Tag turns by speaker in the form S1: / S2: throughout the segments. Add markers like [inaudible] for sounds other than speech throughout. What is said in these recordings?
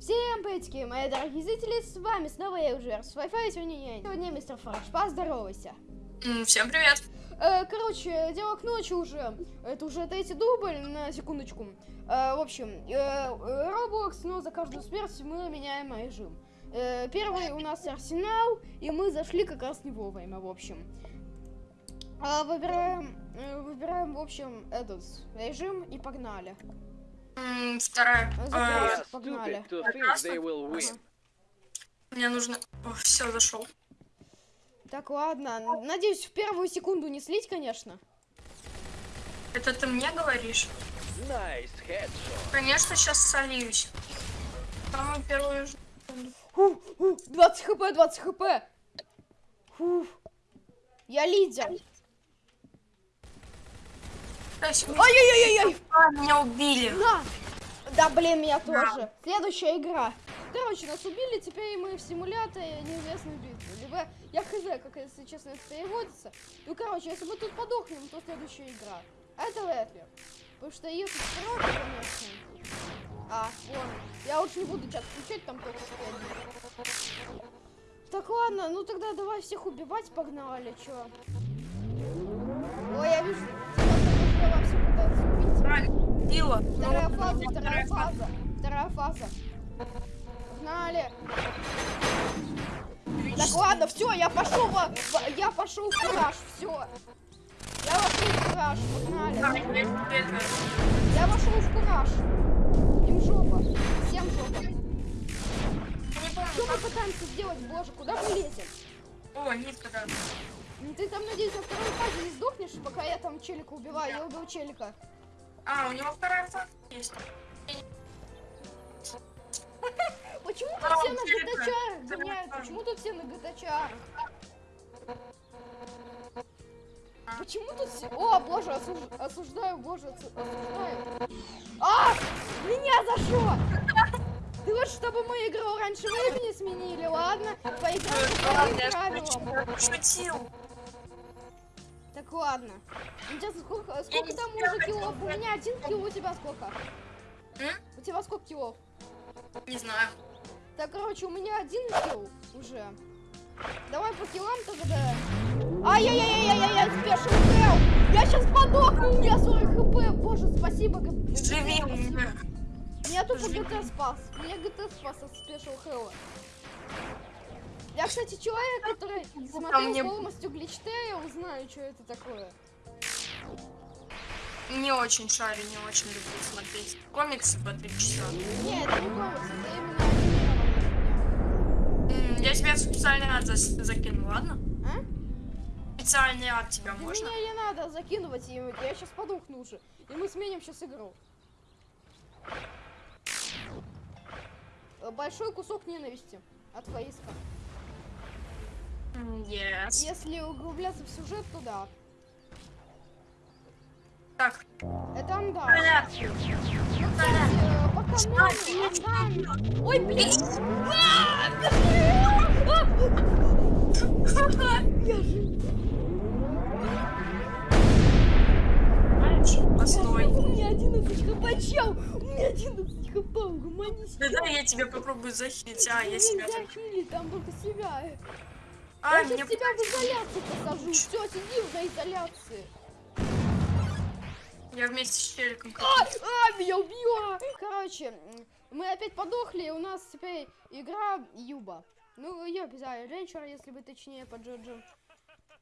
S1: Всем приветики, мои дорогие зрители, с вами снова я уже с Wi-Fi, сегодня я, сегодня мистер Фарш, поздоровайся.
S2: Всем привет.
S1: Э, короче, дело к ночи уже, это уже третий дубль, на секундочку. Э, в общем, э, Roblox, но за каждую смерть мы меняем режим. Первый у нас Арсенал, и мы зашли как раз не вовремя, в общем. А, выбираем, выбираем, в общем, этот режим и погнали.
S2: Вторая.
S1: Э, погнали.
S2: Мне нужно... Все, зашел.
S1: Так, ладно. Надеюсь, в первую секунду не слить, конечно.
S2: Это ты мне говоришь?
S3: Nice.
S2: Конечно, сейчас сольюсь. Самую первую.
S1: Фу, фу, 20 хп, 20 хп. Фу. Я лидер.
S2: А, Меня убили.
S1: На. Да, блин, меня тоже. Следующая игра. Короче, нас убили, теперь мы в симуляторе неизвестной битвы. Либо, я хз, как, если честно, это переводится. Ну, короче, если мы тут подохнем, то следующая игра. Это вряд ли. Потому что ее тут много, конечно. А, вон. Я лучше не буду чат включать, там только. Так, ладно, ну тогда давай всех убивать, погнали, чё.
S2: Била.
S1: Вторая фаза, вторая фаза, вторая фаза. Погнали. Так ладно, все, я пошел во, в- я пошел в кураж, все. Я вошел в кураж,
S2: Да,
S1: погнали.
S2: я
S1: вошел в кураж. Им жопа, всем жопа. Что мы пытаемся сделать, боже, куда мы лезем?
S2: О, нитка,
S1: Ну, Ты там, надеюсь, во второй фазе не сдохнешь, пока я там челика убиваю, я убил челика.
S2: А, у него вторая фаза есть.
S1: Почему
S2: А,
S1: тут все
S2: он
S1: на
S2: Да,
S1: гоняют? Почему тут все на гтчарах?
S2: А.
S1: Почему тут все... О, боже, осуж- осуждаю, боже, осу- осуждаю. А! Меня зашло! Ты вот чтобы мы игру раньше времени сменили, ладно? Поиграем по правилам.
S2: шутил.
S1: Так, ладно. Тебя сколько, сколько там уже
S2: хотела
S1: У меня один килл, у тебя сколько? У тебя сколько киллов?
S2: Не знаю.
S1: Так, короче, у меня один килл уже. Давай по киллам тогда. Ай-яй-яй-яй-яй, спешил хелл. Я сейчас подохну, у меня 40 хп. Боже, спасибо.
S2: Живи меня.
S1: Меня тупо
S2: Живи.
S1: ГТ спас. Меня ГТ спас от спешил хелла. Я, кстати, человек, который смотрел
S2: мне-
S1: полностью гличтейл, знаю, что это такое.
S2: Не очень шарю, не очень люблю смотреть комиксы по три часа.
S1: Не, это не комикс, это именно
S2: М, Я тебе специальный ад зас- закину, ладно?
S1: А?
S2: Специальный ад тебя
S1: Да
S2: можно?
S1: Мне не надо его, я сейчас подохну уже. И мы сменим сейчас игру. Большой кусок ненависти от Фаиска.
S2: Yes.
S1: Если углубляться в сюжет, то да.
S2: Так,
S1: Это кстати, э. Ой, блин!
S2: Постой.
S1: У меня 11 хп, чел! У меня 11 хп, угомонись.
S2: Да я тебе попробую захилить. А, я себя
S1: там только себя.
S2: А,
S1: я
S2: мне...
S1: сейчас тебя в изоляцию посажу. Все, сиди на изоляции.
S2: Я вместе с челиком.
S1: А, а, меня убила. Короче, мы опять подохли, и у нас теперь игра Юба. Ну, Юб, да, Рейнчер, если бы точнее по Джоджо.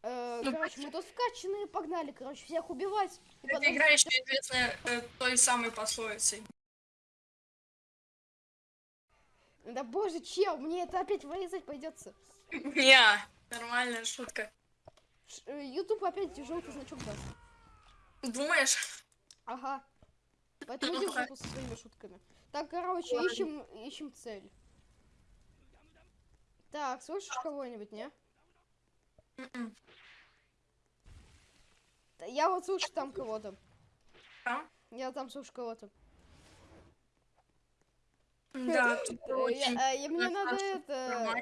S1: Э,
S2: Ну,
S1: короче, мы тут вкачанные погнали, короче, всех убивать.
S2: Эта
S1: потом-
S2: игра еще известна э, той самой пословицей.
S1: Да боже, чел, мне это опять вырезать придется.
S2: Не, нормальная шутка.
S1: Э, Ютуб опять желтый значок даст.
S2: Думаешь?
S1: Ага. Поэтому
S2: Ну,
S1: жопу со своими шутками. Так, короче,
S2: Ладно.
S1: ищем, ищем цель. Так, слышишь кого-нибудь, не?
S2: М-м.
S1: Я вот слышу там кого-то.
S2: Там?
S1: Я там слышу кого-то.
S2: Да,
S1: Э, я- э, и мне надо это...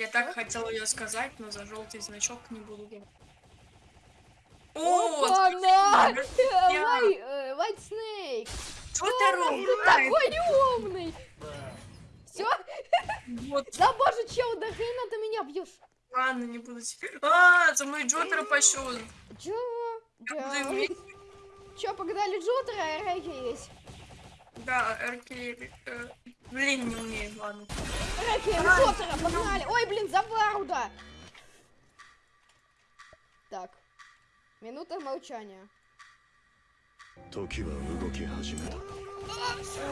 S2: Я так хотела ее сказать, но за желтый значок не буду говорить. О,
S1: Вай- э, White Snake!
S2: Что ты робишь?
S1: такой неумный!
S2: Вот,
S1: Да боже, чел, да хрена ты меня бьешь?
S2: ладно, не буду теперь. А, за мной Джокера пошел.
S1: Чё?
S2: буду
S1: Да. Чё, погнали Джотера, а Рэки есть?
S2: Да, РК... Блин, не умею, ладно.
S1: Рефи, шоттера, погнали! Ой, блин, заваруда! Так. Минута молчания.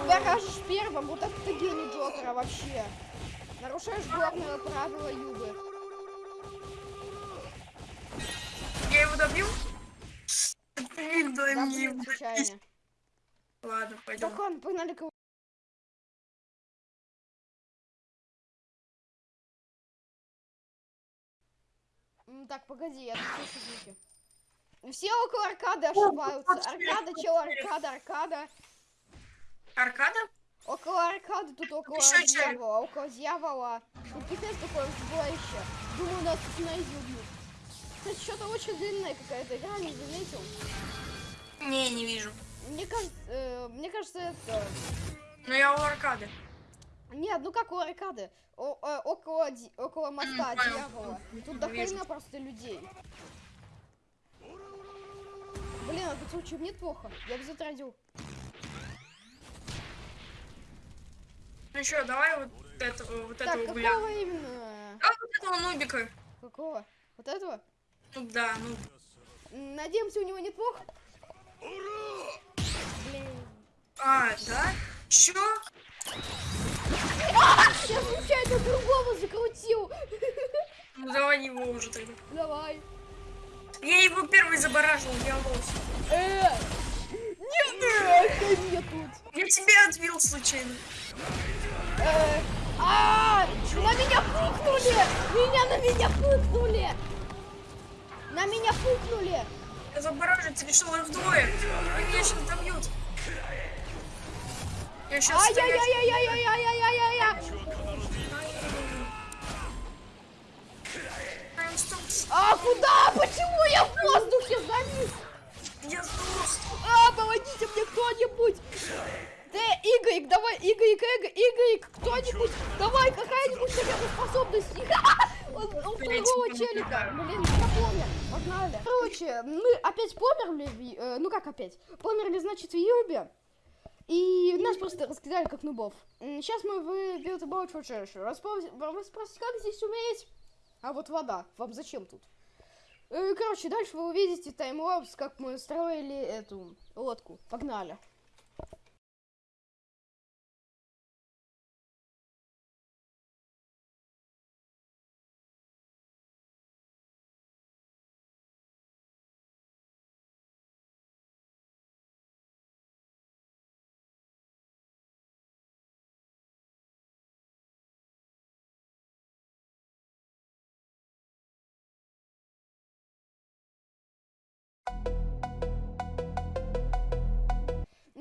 S1: Дорожишь первым, вот это ты гений Джокера вообще. Нарушаешь главное правило Юбы.
S2: Я его добью? Блин,
S1: дай
S2: мне. Ладно, пойдем.
S1: Так, он погнали кого Так, погоди, я тут слышу звуки. Все около аркады ошибаются. Аркада, чел, аркада, аркада.
S2: Аркада?
S1: Около аркады, тут около
S2: Еще
S1: дьявола, около дьявола. Тут пипец такое сборище. Думаю, нас тут на убьют. Кстати, что-то очень длинная какая-то игра, не заметил.
S2: Не, не вижу.
S1: Мне кажется, э, мне кажется, это...
S2: Но я у аркады.
S1: Нет, ну как у аркады? О- э, около, около моста дьявола. Тут до хрена просто людей. Блин, а тут случаем неплохо. Я бы затратил.
S2: Ну что, давай вот этого, вот
S1: Так,
S2: этого угля.
S1: какого именно?
S2: А вот этого нубика.
S1: Какого? Вот этого?
S2: Ну да, ну.
S1: Надеемся, у него неплохо. Блин.
S2: А, да? Чё?
S1: Я случайно другого закрутил.
S2: Ну давай его уже тогда.
S1: Давай.
S2: Я его первый забаражил, я лос.
S1: Э, нет, э, нет тут.
S2: Я тебя отбил случайно.
S1: Э, а, на меня пукнули! Меня на меня пукнули! На меня пукнули!
S2: Забараживать решил их двое. Они меня сейчас добьют. Я сейчас.
S1: Ай-яй-яй-яй-яй-яй-яй-яй! А куда? Почему я в воздухе завис?
S2: Я сдулся.
S1: А, помогите мне кто-нибудь! Ты, Игорь, давай, Игорь, Игорь, Игорь, кто-нибудь, давай, какая-нибудь хотя бы способность. [laughs] Он, он второго челика. Блин, я помню. Погнали. Короче, мы опять померли, э, ну как опять? Померли, значит, в YBA. И нас просто раскидали как нубов. Сейчас мы в Build a Boat For Treasure. Вы спросите, как здесь умереть? А вот вода. Вам зачем тут? Э, Короче, дальше вы увидите таймлапс, как мы строили эту лодку. Погнали.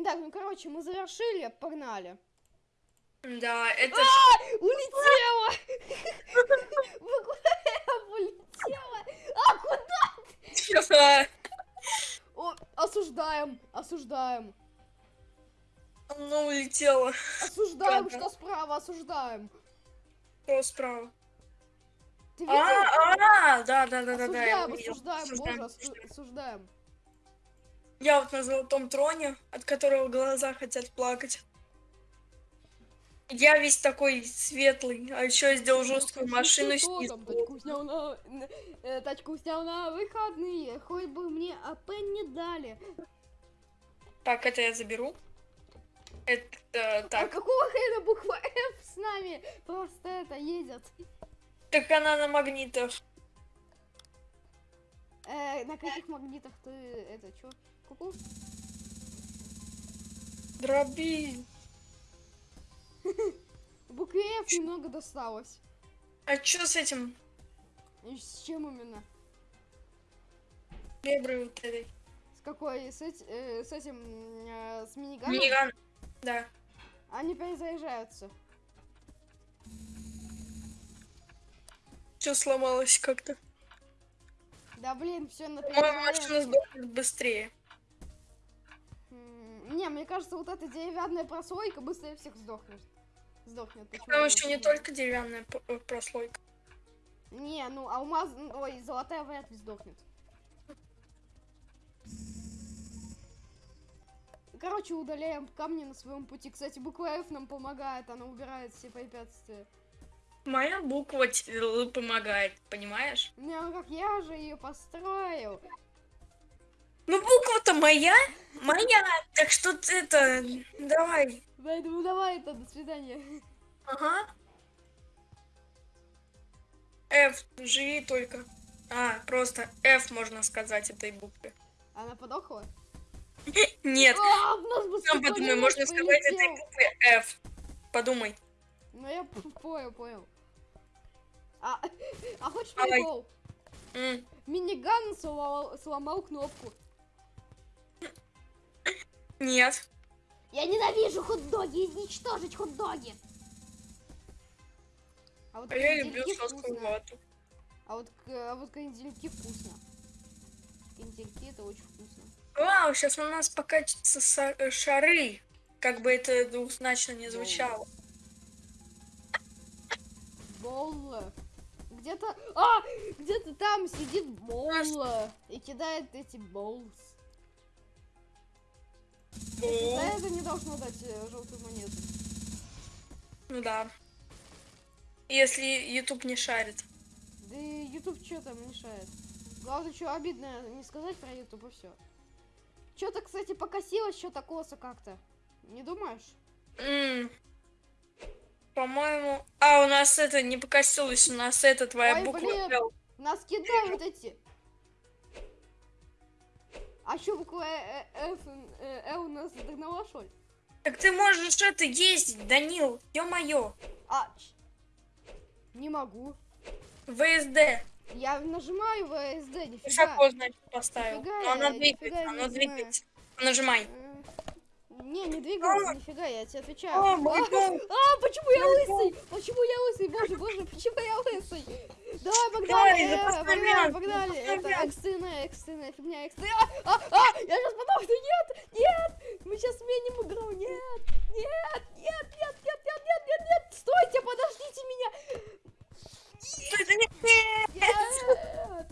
S1: Так, ну короче, мы завершили, погнали.
S2: Да, это...
S1: Улетела! Вы куда улетела? А куда? О, осуждаем, осуждаем,
S2: Оно улетело.
S1: осуждаем, что справа, осуждаем.
S2: Кто справа?
S1: Ты
S2: А,
S1: видел?
S2: а, да, да, да, да, да.
S1: осуждаем, Осуждаем, боже,
S2: осуждаем. Я вот на золотом троне, от которого глаза хотят плакать. Я весь такой светлый, а еще я сделал жесткую машину
S1: Что
S2: снизу.
S1: Тачку снял на... э, Тачку снял на выходные, хоть бы мне АП не дали.
S2: Так, это я заберу. Это
S1: А
S2: так.
S1: какого хрена буква F с нами просто это едет?
S2: Так она на магнитах.
S1: Э, на каких магнитах ты это чё? Ку-ку?
S2: Дроби. [laughs]
S1: Букве F немного досталось.
S2: А что с этим?
S1: И с чем именно?
S2: Леброй вот этой?
S1: С какой? С, эти- э, с этим, э, с миниганом?
S2: Миниган. Да.
S1: Они перезаряжаются.
S2: Все сломалось как-то.
S1: Да блин, все на
S2: По-моему, машина сдохнет быстрее.
S1: Не, мне кажется, вот эта деревянная прослойка быстрее всех сдохнет. Сдохнет. Почему
S2: Там еще не только деревянная э, прослойка.
S1: Не, ну алмаз, ой, золотая вряд ли сдохнет. Короче, удаляем камни на своем пути. Кстати, буква F нам помогает, она убирает все препятствия.
S2: Моя буква помогает, понимаешь?
S1: Не, ну как я же ее построил.
S2: Ну буква-то моя, моя. Так что ты это, давай.
S1: Поэтому давай это, до свидания.
S2: Ага. F, живи только. А, просто F можно сказать этой букве.
S1: Она подохла? [laughs]
S2: Нет,
S1: А,
S2: сам подумай, можно сказать этой букве F. Подумай.
S1: Ну я понял, понял. А, [laughs] а хочешь прикол? Миниган сломал, сломал кнопку.
S2: Нет.
S1: Я ненавижу хот-доги, изничтожить хот-доги. А вот
S2: А я люблю
S1: вкусно.
S2: вату.
S1: А вот, к- а вот крендельки вкусно. Крендельки это очень вкусно.
S2: Вау, сейчас у нас покатятся э, шары. Как бы это двухзначно не звучало.
S1: Болла. Где-то... А! Где-то там сидит Болла. И кидает эти болс. За это не должно дать э, желтую монету.
S2: Ну да. Если YouTube не шарит.
S1: Да и YouTube что там мешает. Главное, что обидно не сказать про YouTube и все. Что-то, кстати, покосилось, что-то косо как-то. Не думаешь?
S2: М, По-моему... А, у нас это не покосилось, у нас это твоя
S1: Ой,
S2: буква
S1: блин. Нас кидают эти. А что буква э, э, F, э, L у нас догнала, что ли?
S2: Так ты можешь это ездить, Данил. Ё-моё.
S1: А, не могу.
S2: ВСД.
S1: Я нажимаю VSD, нифига.
S2: Шако, значит, поставил.
S1: Нифига
S2: Но она
S1: я-
S2: двигается, она двигается. Нажимай.
S1: Э, Не, не двигается, нифига, я тебе отвечаю.
S2: О,
S1: а, а, почему я лысый? Почему я лысый? Боже, боже, почему я лысый? Давай, погнали,
S2: Давай,
S1: э, погнали, погнали. Это
S2: вариант.
S1: экстренная, экстренная фигня, экстренная. А, а, я сейчас подохну, нет, нет, мы сейчас сменим игру, нет, нет, нет, нет, нет, нет, нет, нет, нет, стойте, подождите меня. Нет.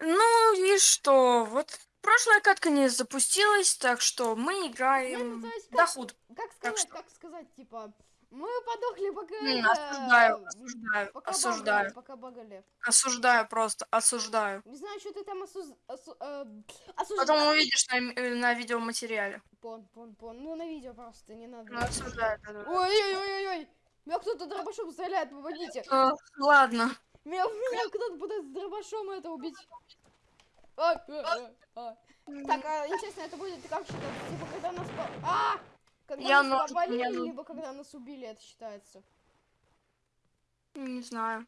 S2: Ну и что? Вот прошлая катка не запустилась, так что мы играем до
S1: как-
S2: худ.
S1: Как сказать, как сказать, типа, мы подохли, пока
S2: М, Осуждаю, осуждаю,
S1: пока
S2: осуждаю,
S1: багали, пока багали.
S2: осуждаю просто, осуждаю.
S1: Не знаю, что ты там осуз... осу- э, осуждаешь.
S2: Потом увидишь на, э, на видеоматериале.
S1: Пон, пон, пон. Ну, на видео просто, не надо.
S2: Ну, осуждаю. да, да.
S1: Ой-ой-ой-ой-ой. Меня кто-то дробашом стреляет, помогите.
S2: Э, Ладно.
S1: Меня, меня кто-то пытается дробашом это убить. А, а, а. Так, а, интересно, это будет как считаться? Типа, когда нас... А! Когда
S2: Я
S1: нас
S2: нож-
S1: повалили,
S2: я
S1: либо когда нас убили, это считается.
S2: Не знаю.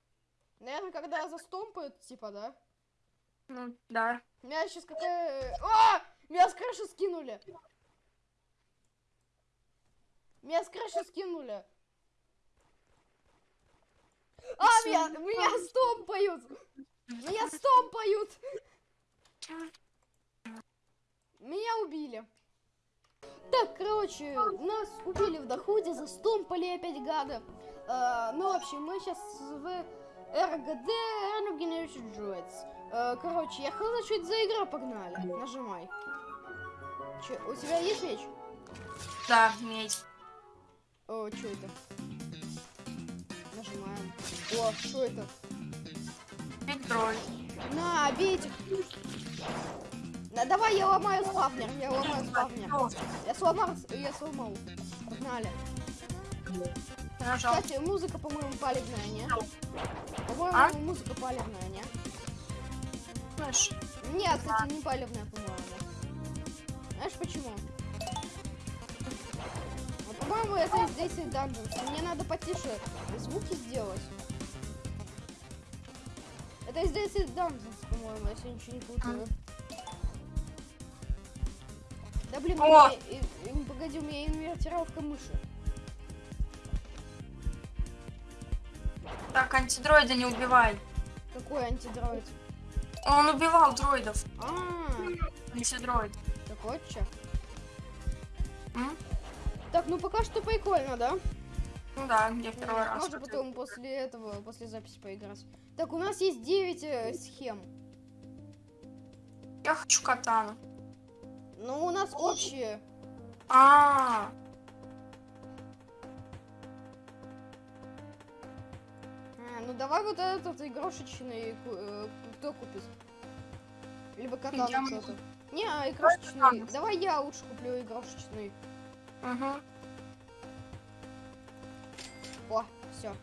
S1: Наверное, когда застомпают, типа, да?
S2: Ну, да.
S1: Меня сейчас какая... А! Меня с крыши скинули. Меня с крыши скинули. А, меня, меня стомпают. Меня стомпают. Меня убили. Так, короче, нас убили в доходе, застомпали опять гада. Э, ну, в общем, мы сейчас в РГД Random Generation Droids. Э, короче, я хз, что это за игра, погнали. Нажимай. Че, у тебя есть меч?
S2: Да, медь.
S1: О, что это? Нажимаем. О, что это?
S2: Петроль.
S1: На, бейте. Да, давай, я ломаю спавнер, я ломаю спавнер. Я сломал, я сломал. Погнали. Кстати, музыка, по-моему, палевная, не? По-моему,
S2: А?
S1: музыка палевная, не?
S2: Знаешь,
S1: Нет, кстати, не палевная, по-моему. Знаешь почему? Ну, по-моему, это из Daisy Dungeons. Мне надо потише звуки сделать. Это из Daisy Dungeons, по-моему, если я ничего не путаю. Блин,
S2: О!
S1: меня, погоди, у меня инвертировка мыши.
S2: Так, антидроида не убивай.
S1: Какой антидроид?
S2: Он убивал дроидов.
S1: А,
S2: Антидроид.
S1: так вот.
S2: М?
S1: Так, ну пока что прикольно, да?
S2: Ну да, я в первый
S1: Ну,
S2: раз.
S1: Можно потом после этого, после записи поиграть. Так, у нас есть 9 э, схем.
S2: Я хочу катану.
S1: Но у нас общие.
S2: А,
S1: А, ну давай вот этот игрушечный, э, кто купит? Либо катану
S2: Я
S1: кто-то. Не, а игрушечный. Давай я лучше куплю игрушечный.
S2: угу.
S1: О, все.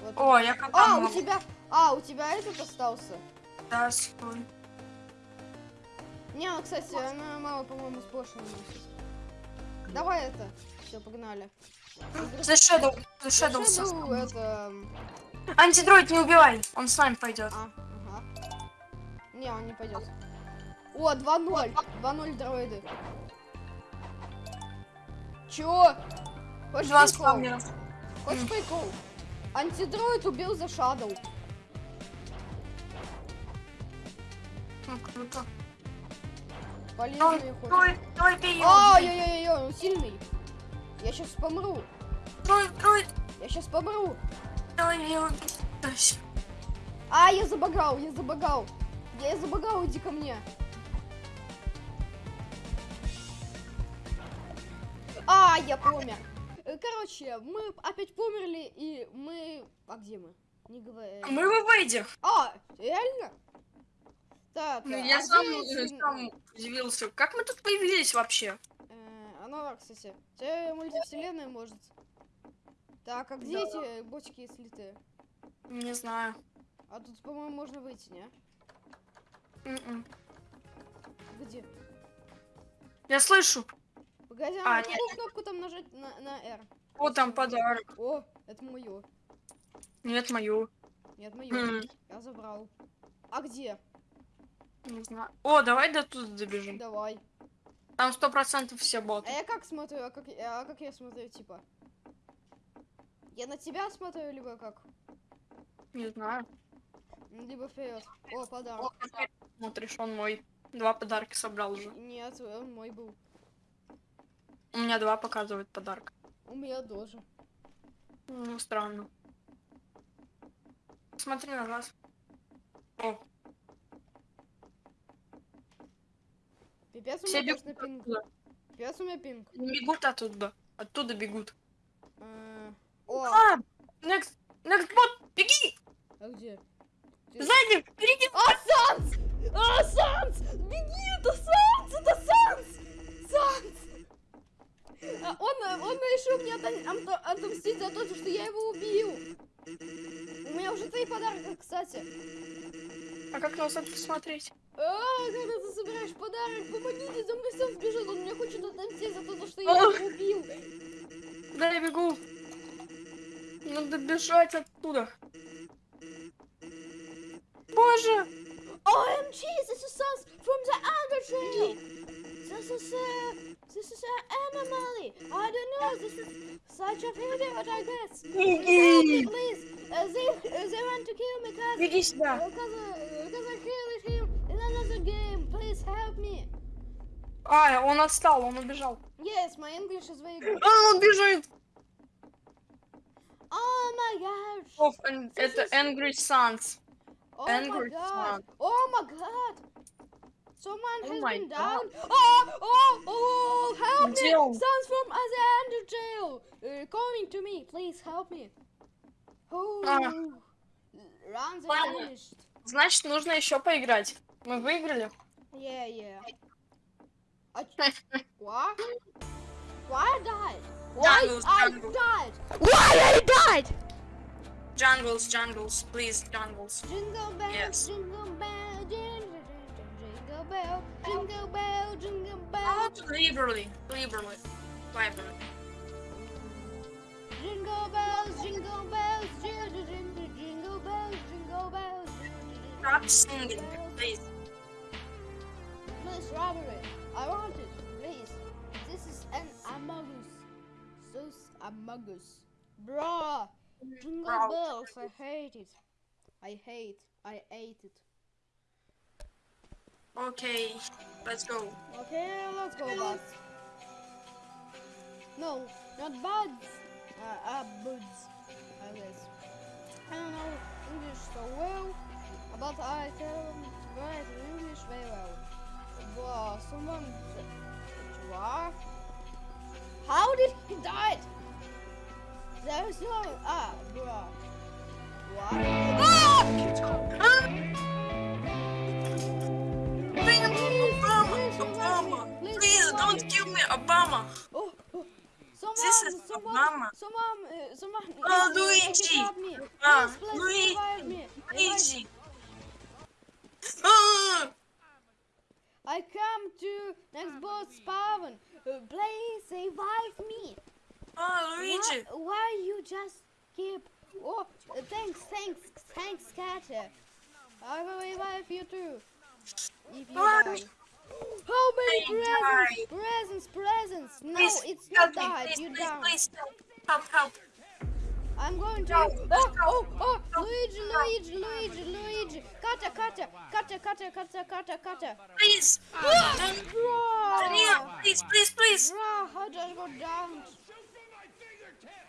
S1: Вот.
S2: О, я
S1: а,
S2: катану.
S1: у
S2: могу.
S1: тебя. А, у тебя этот остался.
S2: Да, стой.
S1: Не, ну, кстати, она мало, по-моему, с Бошем носит. Давай это. Все, погнали.
S2: The Shadow. The Shadow.
S1: Shadow, это...
S2: Антидроид не убивай, он с нами пойдет.
S1: А, ага. Не, он не пойдет. О, 2-0. 2-0 дроиды. Чё? Хочешь
S2: Два
S1: прикол?
S2: спавнера.
S1: Хочешь
S2: М.
S1: прикол? Антидроид убил за Shadow.
S2: Ну, круто.
S1: Хоть.
S2: Дроид, давай бей его.
S1: Ай-яй-яй-яй, он сильный. Я сейчас помру.
S2: Дроид, дроид,
S1: Я сейчас помру.
S2: всё.
S1: А, я забагал, я забагал. Я забагал, иди ко мне. А, я помер. Э, Короче, мы опять померли, и мы... А где мы? Не говори.
S2: Мы в Эвейде.
S1: А, реально? Так,
S2: Ну,
S1: а
S2: я
S1: где
S2: сам,
S1: эти-
S2: э, сам удивился. Как мы тут появились вообще?
S1: Э, Оно, кстати, тебе мультивселенная может. Так, а где
S2: Да.
S1: эти ботики слитые?
S2: Не знаю.
S1: А тут, по-моему, можно выйти, не?
S2: М-м.
S1: Где?
S2: Я слышу.
S1: Погоди,
S2: А,
S1: а,
S2: нет.
S1: кнопку там нажать на, на R?
S2: Вот там подарок.
S1: О, это мое.
S2: Нет, мою.
S1: Нет, мое.
S2: М,
S1: Я забрал. А где?
S2: Не знаю. О, давай до туда добежим.
S1: Давай.
S2: Там сто процентов все
S1: А
S2: боты.
S1: я как смотрю, а как, а как я смотрю, типа? Я на тебя смотрю, либо как?
S2: Не знаю.
S1: Либо вперед. О,
S2: О,
S1: подарок.
S2: опять Смотришь, он мой. Два подарка собрал уже.
S1: Нет, он мой был.
S2: У меня два показывают подарок.
S1: У меня тоже.
S2: Ну, странно. Смотри на нас. О,
S1: Пипец у меня
S2: бегут
S1: точно пинг. Пипец у меня пинг.
S2: Не бегут оттуда. Оттуда бегут.
S1: Э, О,
S2: А! Next! Next bot! Беги!
S1: а где? Ты-
S2: Сзади! Впереди!
S1: А, Санс! А, Санс! Беги, это Санс! Это Санс! Санс! А, он, э, он решил мне отом- отом- отомстить за то, что я его убил. У меня уже три подарка, кстати.
S2: А как нас это посмотреть?
S1: А, когда ты собираешь подарок, помогите, за мной Санс бежит, он мне хочет отомстить за то, что я его убил.
S2: Куда я бегу? Надо бежать оттуда. Боже!
S1: OMG, this is Sans from the Undertrail! This is a... This is an anomaly! I don't know, this is such a failure, I guess! Me, please! Uh, they, uh, they want to kill me, cause...
S2: Беги сюда!
S1: Because, uh, because I killed Please help me!
S2: А, он отстал, он убежал.
S1: Yes, my English is very good.
S2: А, он бежит!
S1: Oh my gosh!
S2: Эн- Это Angry Suns.
S1: Oh my
S2: Angry
S1: god!
S2: Sun.
S1: Oh my god! Someone
S2: Oh
S1: has
S2: my
S1: been
S2: God.
S1: down. Oh, oh, oh, help
S2: Где
S1: me!
S2: он?
S1: Sounds from the under jail. Uh, coming to me, please help me. Oh,
S2: А.
S1: finished.
S2: Значит, нужно еще поиграть. Мы выиграли.
S1: Yeah, yeah. А ч- [laughs] What? Why I died? Why
S2: Jungles,
S1: I
S2: jungles.
S1: died? Why I died?
S2: Jungles, jungles, please, jungles.
S1: Jingle bell,
S2: Yes.
S1: jingle bell, jingle, jingle bell, jingle bell, jingle bell.
S2: Not liberally, liberally, liberally.
S1: Jingle bells, jingle bells, jingle, jingle, jingle bells, jingle bells.
S2: Stop singing, please.
S1: Please, Robert, I want it, please. This is an Among Us. So Among Us. Bruh. Jingle
S2: Bro.
S1: bells, I hate it. I hate, I hate it.
S2: Okay, let's go.
S1: Okay, let's go, buds. No, not buds. Uh, buds. I guess. I don't know English so well, but I can write English very well. Wow, someone. What? How did he die? There is no. Ah, bruh. What? Ah!
S2: Obama!
S1: please,
S2: Obama!
S1: please,
S2: Please don't
S1: me.
S2: kill me, Obama!
S1: Oh, oh. Someone,
S2: This is
S1: someone,
S2: Obama.
S1: someone, uh, someone,
S2: Oh, Luigi. Ah, Luigi.
S1: revive me. Revive-
S2: Luigi! Ah!
S1: I come to next boss spawn. Please revive me.
S2: Ah, Luigi!
S1: Why, why you just keep? Oh, thanks, thanks, thanks, Katia. I will revive you too. If you die. How many presents? Presents, presents. No,
S2: Please,
S1: it's not died.
S2: please,
S1: You
S2: please,
S1: down.
S2: please, help, help.
S1: I'm going to. Oh, oh, oh, Luigi, Luigi, Luigi, Luigi. Cutter, cutter, cutter, cutter, cutter, cutter, cutter!
S2: Please.
S1: Ah,
S2: Daniel, please, please, please.
S1: Bruh, how did I go?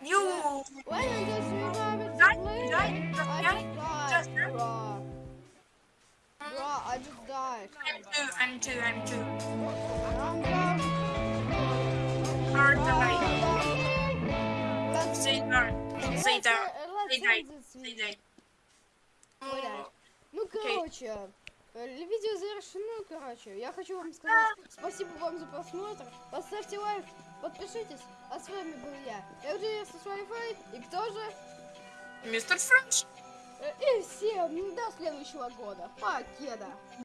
S2: You.
S1: Why did I just revive it?
S2: Luigi.
S1: I just died. Bruh. I just died.
S2: I'm two, I'm two, I'm two.
S1: I'm down.
S2: Hard
S1: Let's,
S2: down.
S1: да. Ну, короче, э, видео завершено, короче. Я хочу вам сказать спасибо вам за просмотр. Поставьте лайк, подпишитесь. А с вами был я, LGS Wi-Fi. И кто же?
S2: Мистер Френч.
S1: Э, И всем до следующего года. Покеда.